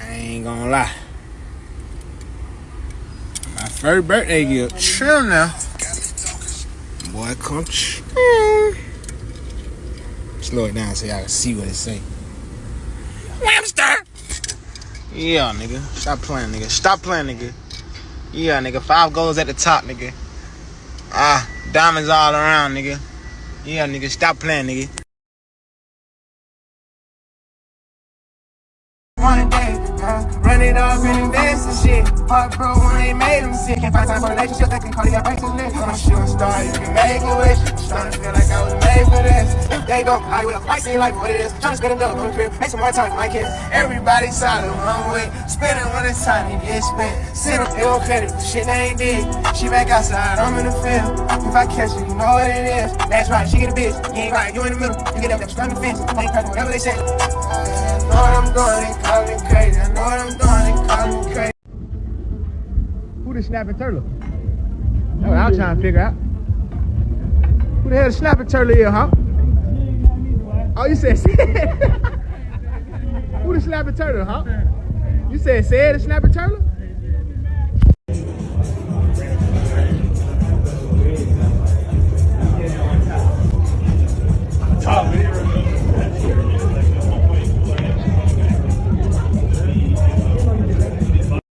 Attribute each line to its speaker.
Speaker 1: I ain't gonna lie. My first birthday gift. Chill now. Boy, come chill. Slow it down so y'all can see what it say. Whamster! Yeah, nigga. Stop playing, nigga. Stop playing, nigga. Yeah, nigga. Five goals at the top, nigga. Ah, diamonds all around, nigga. Yeah, nigga. Stop playing, nigga.
Speaker 2: One day, run it off and invest in shit. When they made them sick. Can't find time for relationships that can call you a break to live. I'm a shooting star, you can make a wish. I'm starting to feel like I was made for this. There you go, I with a fight, see for what it is. Trying to spend a dough on the crib, make some more time for my kids. Everybody solid one way, spending when it's time to get spent. Sit up, ill credit for shit they ain't did. She back outside, I'm in the field. If I catch her, you know what it is. That's right, she get a bitch. You ain't right, you in the middle. You get up there, start the fence. Ain't cracking whatever they say. I know I'm doing,
Speaker 1: Snapping turtle? That's what I was trying to figure out. Who the hell the snapping turtle is, huh? Oh, you said Who the snapping turtle, huh? You said said the snapping turtle?